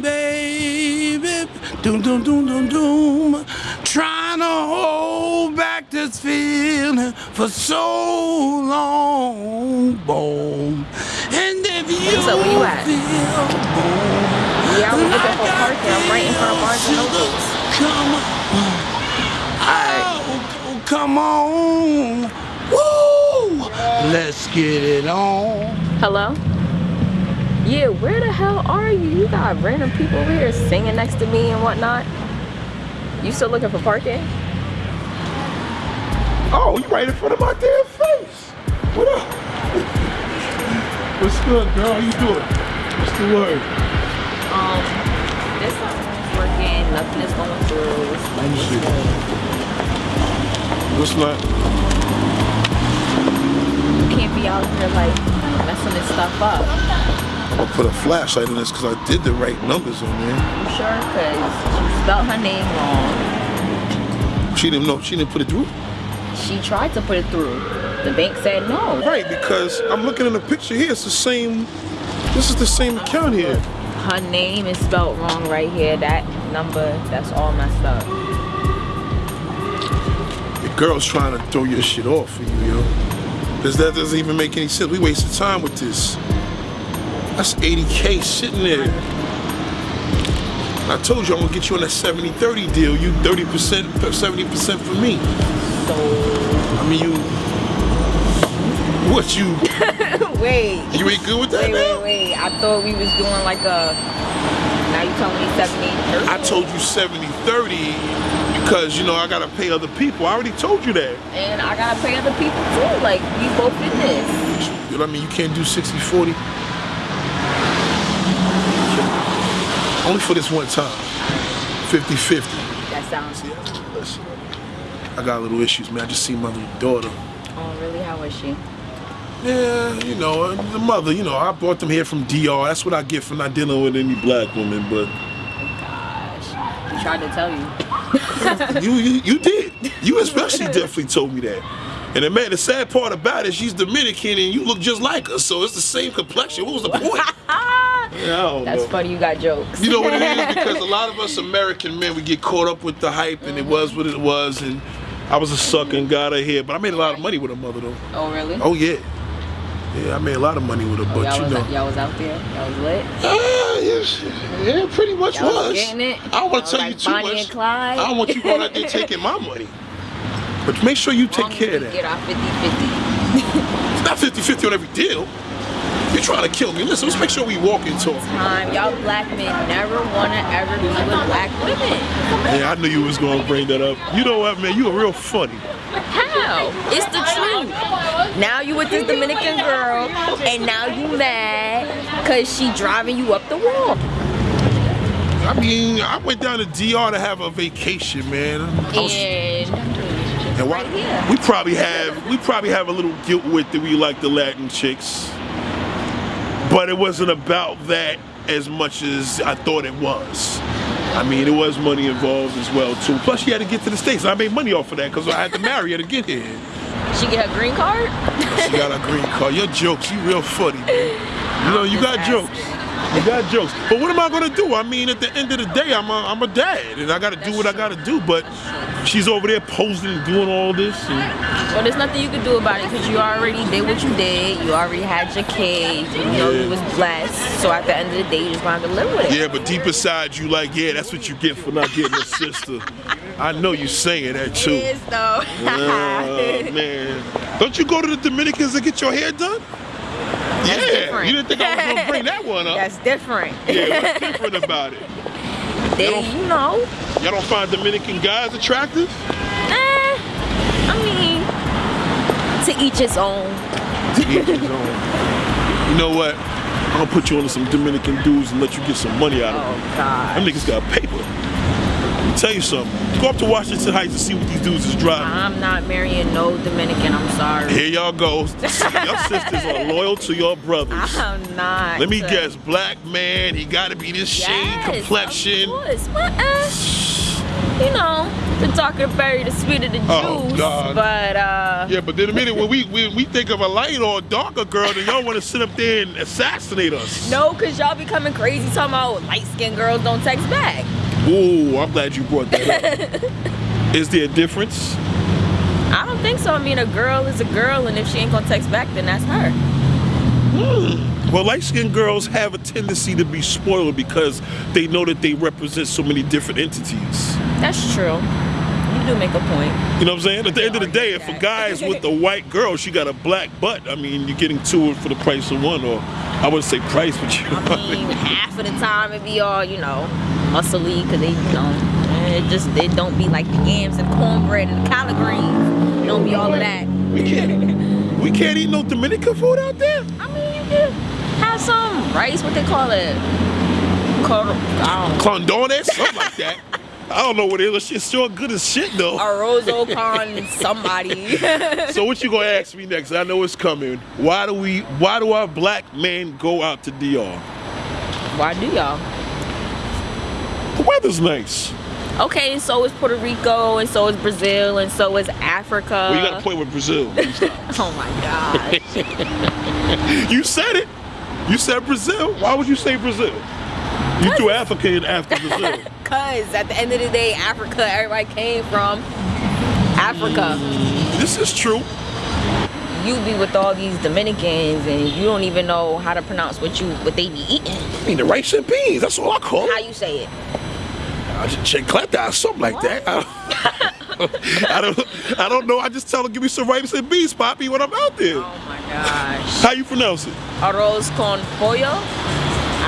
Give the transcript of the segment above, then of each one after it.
feeling, baby. Doom, doom, doom, doom, doom. Trying to hold back this feeling for so long, boom. And if you So where you at? feel, boom, Yeah, I was looking for like I parking. I'm right in front of Barnes and feel, Nobles. Come on. Oh, come on. Woo! Let's get it on. Hello? Yeah, where the hell are you? You got random people over here singing next to me and whatnot. You still looking for parking? Oh, you right in front of my damn face. What up? What's good, girl? How you doing? What's the word? Um, this something's working. Nothing is going through. It's Let me see. What's not? You can't be out here like messing this stuff up. Gonna put a flashlight on this because I did the right numbers on there. You sure? Cause she spelled her name wrong. She didn't know. She didn't put it through. She tried to put it through. The bank said no. Right, because I'm looking in the picture here. It's the same. This is the same account here. Her name is spelled wrong right here. That number, that's all messed up. The girl's trying to throw your shit off for you, yo. Because that doesn't even make any sense. We wasted time with this. That's 80K sitting there. I told you I'm gonna get you on that 70-30 deal. You 30%, 70% for me. So, I mean, you. What you? wait. You ain't good with that Wait, now? wait, wait. I thought we was doing like a. Now you telling me 70 I told you 70-30 because you know I gotta pay other people. I already told you that. And I gotta pay other people too. Like, we both in this. You know what I mean? You can't do 60-40. Only for this one time. 50-50. That sounds. See, listen, I got a little issues, man. I just see my little daughter. Oh, really? How is she? Yeah, you know, uh, the mother, you know, I brought them here from DR. That's what I get for not dealing with any black woman, but Oh, Gosh. Tried to tell you. you, you you did. You especially definitely told me that. And the man, the sad part about it, she's Dominican and you look just like her, so it's the same complexion. What was the point? Yeah, I don't That's know. funny. You got jokes. You know what it is? Because a lot of us American men, we get caught up with the hype and it was what it was. And I was a sucker and got her here. But I made a lot of money with her mother, though. Oh, really? Oh, yeah. Yeah, I made a lot of money with her, Oh, but you know. y'all was out there. Y'all was lit. Uh, yes, yeah, pretty much was. was getting it. I don't want to tell you too Bonnie much. and Clyde. I don't want you going out there taking my money. But make sure you take Long care of that. Get our 50 It's not 50-50 on every deal. You're trying to kill me. Listen, let's make sure we walk and talk. time. Y'all black men never want to ever be with black women. Yeah, I knew you was gonna bring that up. You know what, man? You are real funny. How? It's the truth. Now you with this Dominican girl, and now you mad because she driving you up the wall. I mean, I went down to DR to have a vacation, man. Was- And and why- right we probably have we probably have a little guilt with that we like the Latin chicks, but it wasn't about that as much as I thought it was. I mean, there was money involved as well too. Plus, she had to get to the states. I made money off of that because I had to marry her to get here. she get her green card. She got a green card. Your jokes, you real funny, man. You know, you got Just jokes. You got jokes. But what am I gonna do? I mean, at the end of the day, I'm a, I'm a dad, and I gotta do what I gotta do. But she's over there posing and doing all this. Well, there's nothing you can do about it because you already did what you did. You already had your kid. You know Yeah. you was blessed. So at the end of the day, you just gonna live with it. yeah, but deep inside you, like, yeah, that's what you get for not getting a sister. I know you saying that too. It is though. Oh man, don't you go to the Dominicans and get your hair done? That's yeah, different. you didn't think I was gonna bring that one up? That's different. yeah, what's different about it? They, don't- you know. Y'all don't find Dominican guys attractive? Eh, I mean, to each his own. To each his own. You know what? I'm gonna put you on some Dominican dudes and let you get some money out of them. Oh God. Them niggas got paper. Tell you something. Go up to Washington Heights and see what these dudes is driving. I'm not marrying no Dominican. I'm sorry. Here y'all go. your sisters are loyal to your brothers. I'm not. Let me guess, black man, he gotta be this shade complexion. Of course. What, uh, you know, the darker the berry, the sweeter the juice. Oh, God. But uh, Yeah, but then a minute when we when we think of a light or a darker girl, then y'all want to sit up there and assassinate us. no, cause y'all becoming crazy talking about light skinned girls don't text back. Ooh, I'm glad you brought that up. Is there a difference? I don't think so. I mean, a girl is a girl, and if she ain't gonna text back, then that's her. Hmm. Well, light skinned girls have a tendency to be spoiled because they know that they represent so many different entities. That's true. You do make a point. You know what I'm saying? At the end of the day, if a That. guy is with a white girl, she got a black butt. I mean, you're getting two for the price of one, or I wouldn't say price, but you. I mean, half of the time it be all, you know, muscly, because they, know, it eh, just, they don't be like the yams and cornbread and the collard greens. It don't be all of that. we can't. We can't eat no Dominican food out there. I mean, you could have some rice, what they call it? Cor- don't. Condones, something like that. I don't know what it is. It's sure good as shit though. Arrozo con somebody. So what you gonna ask me next? I know it's coming. Why do we? Why do our black men go out to DR? Why do y'all? The weather's nice. Okay, so is Puerto Rico, and so is Brazil, and so is Africa. Well, you got a point with Brazil. Oh my gosh. you said it. You said Brazil. Why would you say Brazil? You threw Africa in after Brazil. Cause at the end of the day, Africa, everybody came from Africa. Mm, this is true. You be with all these Dominicans, and you don't even know how to pronounce what you what they be eating. I mean the rice and beans. That's all I call it. How you say it? I just check clap or something like that. I don't, I don't. I don't know. I just tell them give me some rice and beans, Poppy, when I'm out there. Oh my gosh. How you pronounce it? Arroz con pollo.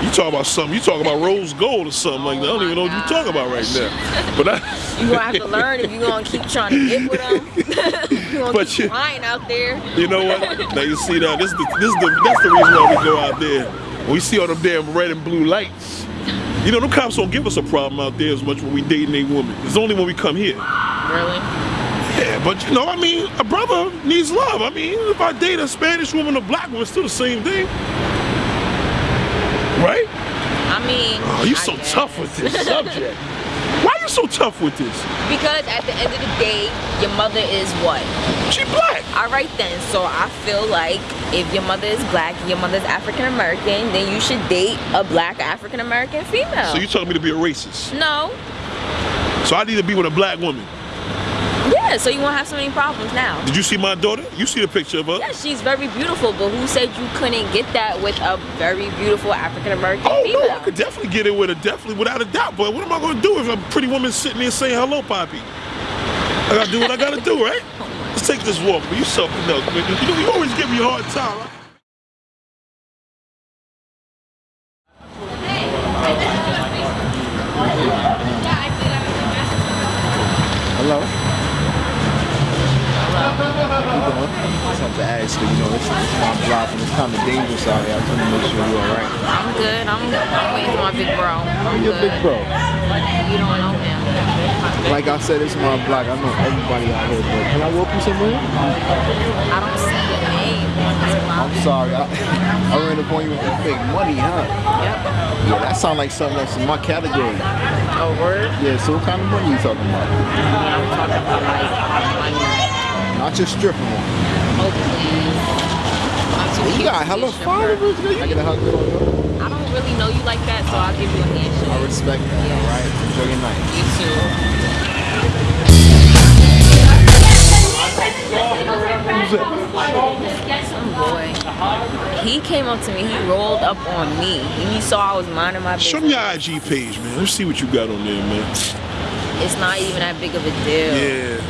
You talking about something? You talking about rose gold or something like that? I don't oh even know what you're talking about right now. But I, You gonna have to learn if you gonna keep trying to get with them. you gonna But keep you- flying out there. You know what? Now you see that this is the, this is the that's the reason why we go out there. When we see all them damn red and blue lights. You know, them cops don't give us a problem out there as much when we dating a woman. It's only when we come here. Really? Yeah, but you know, I mean, a brother needs love. I mean, if I date a Spanish woman, a black woman, it's still the same thing. Right? I mean. Oh, you I so guess. tough with this subject. You so tough with this? Because at the end of the day, your mother is what? She black. All right then. So I feel like if your mother is black, your mother's African American, then you should date a black African American female. So you're telling me to be a racist? no. So I need to be with a black woman. Yeah. So you won't have so many problems now. Did you see my daughter? You see the picture of her? Yeah, she's very beautiful, but who said you couldn't get that with a very beautiful African American Oh female? no, I could definitely get it with her, definitely without a doubt. But what am I gonna do if a pretty woman sitting there saying hello, Poppy? I gotta do what I gotta do, right? Let's take this walk, but you something else, man. You know, you always give me a hard time. Hello. How you doing? Have to ask you, you know, it's, it's my block and it's kind of dangerous out here. I just want to make sure you're all right. I'm good. I'm, I'm waiting for my big bro. I'm You're good. big bro. You don't know him. Like I said, it's my block. I know everybody out here, but can I walk you somewhere? I don't see your name. I'm sorry. I, I ran up on you with that fake money, huh? Yep. Yeah, that sounds like something that's in my category. A word? Yeah, so what kind of money you talking about? I'm talking about like money. Not just stripping one. Oh please. You got hella followers, girl. I get a hug on you. I don't really know you like that, so I'll give you a handshake. I respect that, Yes. all right? Enjoy your night. You too. Boy. He came up to me. He rolled up on me. And he saw I was minding my business. Show me your IG page, man. Let's see what you got on there, man. It's not even that big of a deal. Yeah.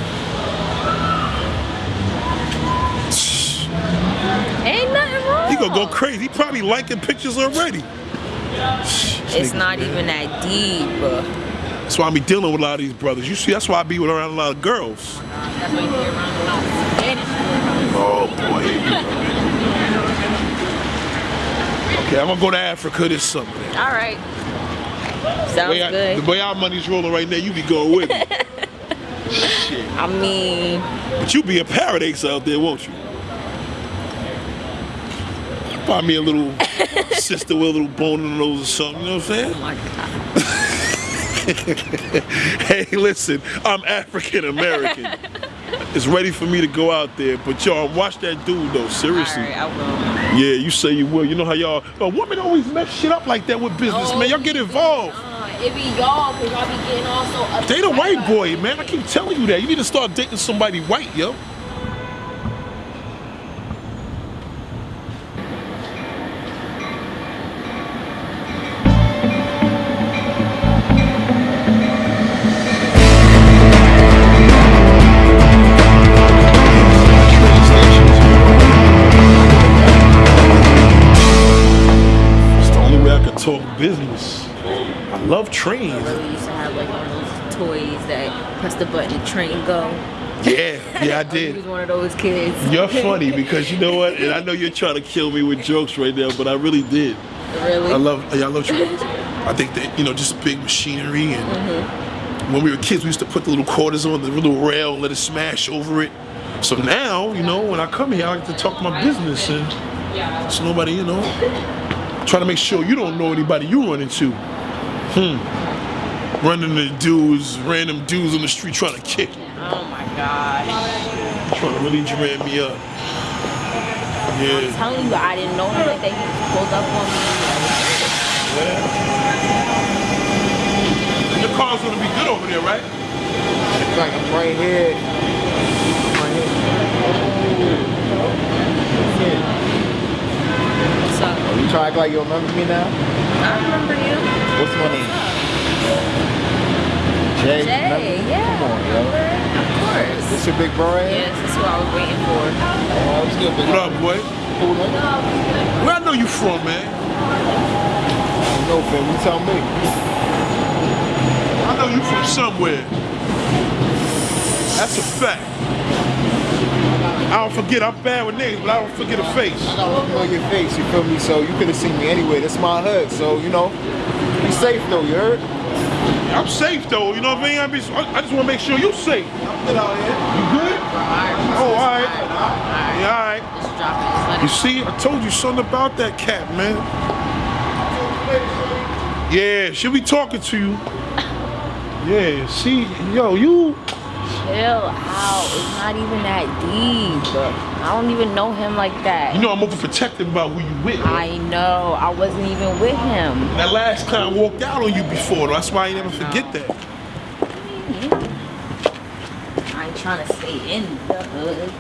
Ain't nothing wrong. He gonna go crazy. He probably liking pictures already. It's not even that deep. That's why I be dealing with a lot of these brothers. You see, that's why I be with around a lot of girls. That's why you be around a lot of Spanish. Oh boy. okay, I'm gonna go to Africa this summer. All right. The Sounds I, good. the way our money's rolling right now, you be going with me. Shit. I mean, But you be a paradise out there, won't you? Me a little sister with a little bone in the nose or something, you know what I'm saying? oh my God. hey, listen, I'm African American. it's ready for me to go out there, but y'all watch that dude though. Seriously. Right, I will. Yeah, you say you will. You know how y'all, uh, women always mess shit up like that with business, man. Y'all get involved. Uh, it be y'all, cause y'all be getting all so upset. Date a white boy, man. I keep telling you that. You need to start dating somebody white, yo. I love really used to have like one of those toys that press the button and train go. Yeah, yeah, I did. He was one of those kids. You're funny because you know what? And I know you're trying to kill me with jokes right now, but I really did. really? I love, yeah, I love trains. I think that you know, just big machinery, and mm-hmm. when we were kids, we used to put the little quarters on the little rail, and let it smash over it. So now, you know, when I come here, I like to talk my business, and so nobody, you know, trying to make sure you don't know anybody you run into. Hmm. Running into dudes, random dudes on the street trying to kick, Oh my gosh. trying to really jam me up. Yeah. I'm telling you, I didn't know him like that. He pulled up on me. Your car's gonna be good over there, right? It's like I'm right here. Right here. me. What's up? You try to act like you remember me now? I remember you. What's my name? Jay. Jay, yeah. Come on, yo. Of course. This your big bro right here? Yes, that's what I was waiting for. Oh, what's good, big What up, boy? Cool, man. Where I know you from, man? No, fam, you tell me. I know you from somewhere. That's a fact. I don't forget. I'm bad with names, but I don't forget a face. I don't know your face, you feel me? So you could have seen me anyway. That's my hood. So, you know, be safe though, you heard? I'm safe though. You know what I mean? I, be, I just want to make sure you're safe. I'm good out here. You good? Oh, all right. Yeah, all right. Just drop it. Just let You see, I told you something about that cat, man. Yeah, she'll be talking to you. Yeah, see, yo, you. chill out. It's not even that deep. I don't even know him like that. You know I'm overprotective about who you with. I know. I wasn't even with him. That last client walked out on you before, though. That's why I ain't never forget that. I ain't trying to stay in the hood.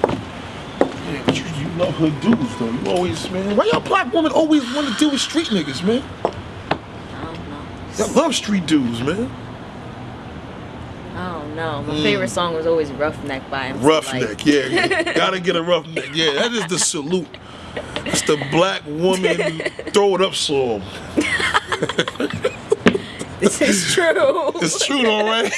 Yeah, but you, you love hood dudes, though. You always, man. Why y'all black women always want to deal with street niggas, man? I don't know. Y'all love street dudes, man. I don't know. My favorite song was always Roughneck by him. Roughneck, yeah, yeah. Gotta get a roughneck. Yeah, that is the salute. It's the black woman throw it up song. This is true. It's true, though, right?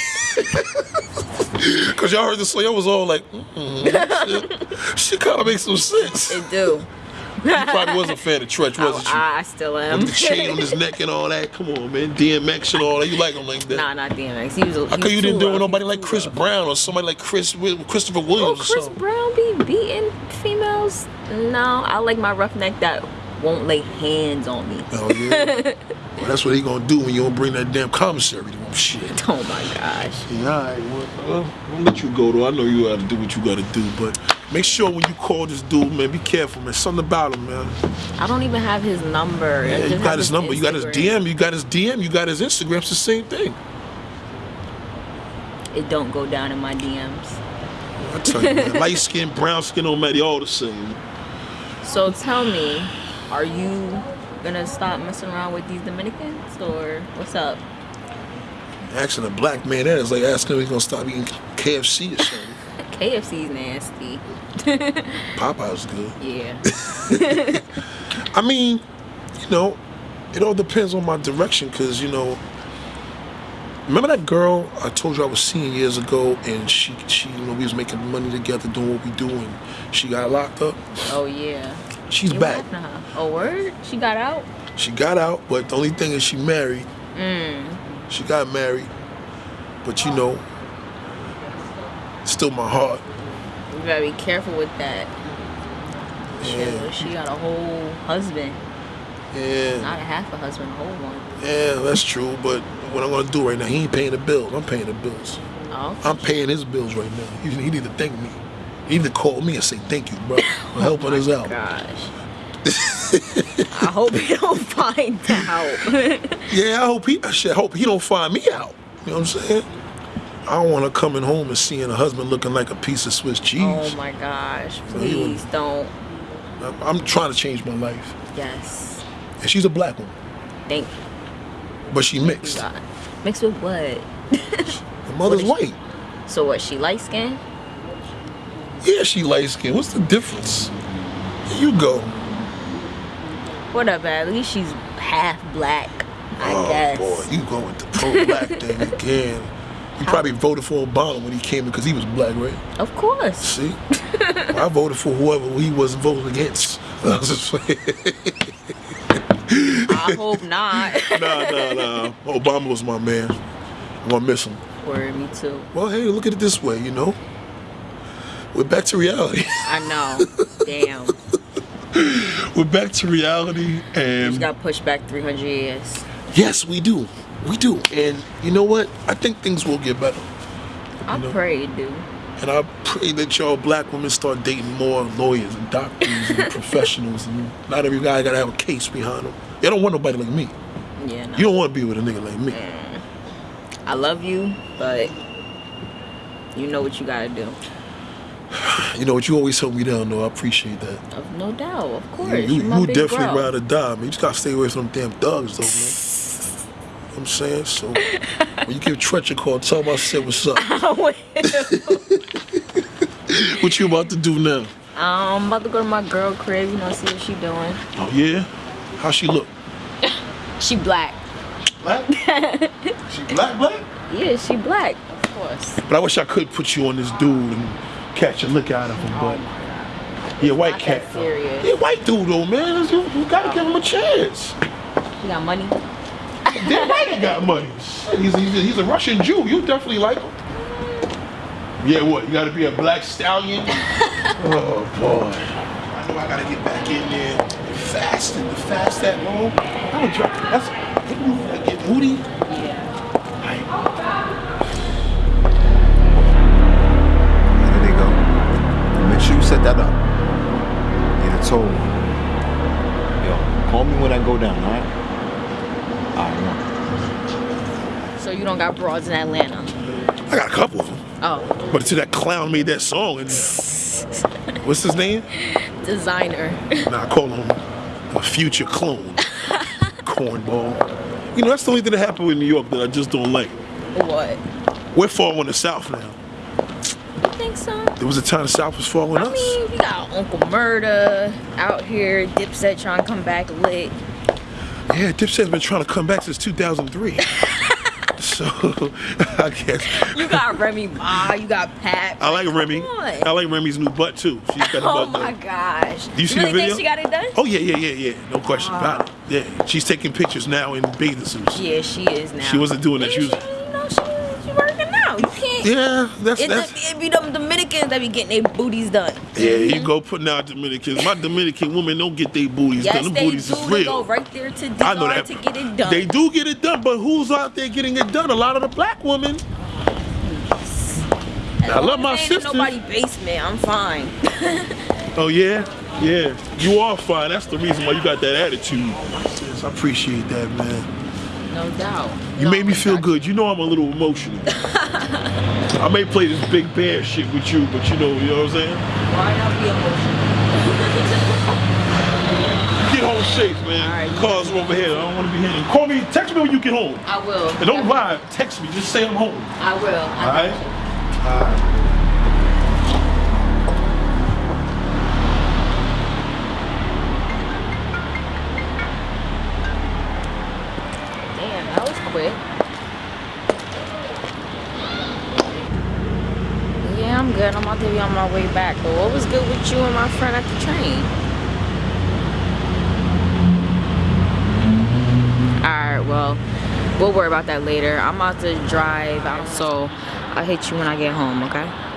Cause y'all heard the song, y'all was all like, mm, shit, shit kind of makes some sense. it do. You probably was a fan of Treach, wasn't you? I, I still am. With the chain on his neck and all that. Come on, man. DMX and all that. You like him like that? Nah, not DMX. He was. How come you didn't do it with nobody like Chris Brown or somebody like Chris Christopher Oh, Williams or Chris? Brown be beating females? No, I like my roughneck that won't lay hands on me. Oh yeah. that's what he gonna do when you don't bring that damn commissary to him. Shit. Oh my gosh. Yeah, all right. Well, well, I'll let you go though. I know you gotta do what you gotta do, but make sure when you call this dude, man, be careful, man. Something about him, man. I don't even have his number. Yeah, you got his number, you got his DM, you got his DM, you got his Instagram. It's the same thing. It don't go down in my DMs. I tell you, man, light skin, brown skin, don't matter. All the same. So tell me, are you gonna stop messing around with these Dominicans or what's up? Asking a black man that is like asking if he's gonna stop eating KFC or something. KFC's nasty. Popeye's good. Yeah. I mean, you know, it all depends on my direction because, you know, remember that girl I told you I was seeing years ago and she, she, you know, we was making money together doing what we do and she got locked up? oh yeah. She's You back. happened to her? Oh word? She got out? She got out, but the only thing is she married. Mm. She got married, but you know, still my heart. You gotta be careful with that. Yeah, She, she got a whole husband. yeah, Not a half a husband, a whole one. yeah. That's true, but what I'm gonna do right now. He ain't paying the bills. I'm paying the bills. Oh, I'm paying his bills right now. He, he need to thank me. He need to call me and say thank you, bro, for helping oh us out. gosh. I hope he don't find out. Yeah, I hope he. I hope he don't find me out. You know what I'm saying? I don't want to coming home and seeing a husband looking like a piece of Swiss cheese. oh my gosh. So you- Please don't. I'm, I'm trying to change my life. Yes. And she's a black woman, Thank but she mixed. Mixed with what? Her mother's What white. So what? She light skinned? Yeah, she light skinned. What's the difference? Here you go. Whatever. At least she's half black. I oh guess. boy, you going to pro black thing again. You probably voted for Obama when he came in because he was black, right? Of course. See? I voted for whoever he wasn't voting against. I was just saying. I hope not. nah, nah, nah. Obama was my man. I'm gonna miss him. Word, me too. Well, hey, look at it this way, you know. We're back to reality. I know. Damn. We're back to reality, Just and got pushed back 300 years. yes, we do, we do. And you know what? I think things will get better. I know. pray, dude. And I pray that y'all black women start dating more lawyers and doctors and professionals, and not every guy gotta have a case behind him. You don't want nobody like me. Yeah, no. You don't want to be with a nigga like me. I love you, but you know what you gotta do. You know what? You always help me down, though. I appreciate that. Of no doubt, of course. you, You, my you definitely bro. ride or die, man. You just gotta stay away from them damn thugs, though, man. You know what I'm saying? So, when you give Treach a call, tell him I said what's up. what you about to do now? I'm about to go to my girl crib, you know, see what she doing. Oh, yeah? How she look? She black. Black? she black, black? Yeah, she black. Of course. But I wish I could put you on this dude and catch a look out of him, but. Yeah, white Not cat. serious. Yeah, white dude, though, man. You, you gotta give him a chance. You got money? Damn right he got money. He's, he's, he's a Russian Jew. You definitely like him. Yeah, what? You gotta be a black stallion? oh, boy. I know I gotta get back in there and fast and fast that long. I would try. That's. I get booty. That up. Get a toll. Yo, call me when I go down, alright? Alright, So you don't got broads in Atlanta? I got a couple of them. Oh, But until that clown made that song, and what's his name? Desiigner. Nah, I call him a future clone. Cornball. You know, that's the only thing that happened with New York that I just don't like. what? We're far falling the South now. I think so. There was a time the South was following I us. mean, we got Uncle Murda out here, Dipset trying to come back lit. Yeah, Dipset's been trying to come back since 2003. so, I guess. You got Remy Ma, you got Pat. I like Remy. I like Remy's new butt too. She's got a Oh butt my though. gosh. You see the video? think she got it done? Oh yeah, yeah, yeah, yeah. No question about it. Yeah, she's taking pictures now in bathing suits. Yeah, she is now. She wasn't doing that. She was- you know, she, she working out. Yeah, that's It, that's. it be them Dominicans that be getting their booties done. Yeah, you go putting out Dominicans. My Dominican women don't get their booties Yes, done. Them they booties do. is They real. go right there to I know that. to get it done. They do get it done, but who's out there getting it done? A lot of the black women. As I love my it ain't in sisters. Nobody basement. I'm fine. Oh yeah, yeah. You are fine. That's the reason why you got that attitude. Yes, I appreciate that, man. No doubt. You No, made me feel good. You know I'm a little emotional. I may play this big bear shit with you, but you know, you know what I'm saying? Why not be emotional? Get home safe, man. All right. Cars are over here. I don't want to be hitting. Call me. Text me when you get home. I will. And don't lie. Text me. Just say I'm home. I will. I All right. got you. All right. My way back. But what was good with you and my friend at the train? Alright, well, we'll worry about that later. I'm about to drive out, so I'll hit you when I get home, okay?